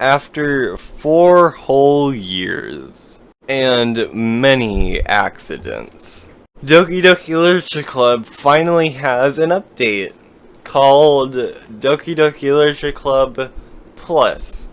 after four whole years and many accidents. Doki Doki Literature Club finally has an update called Doki Doki Literature Club Plus.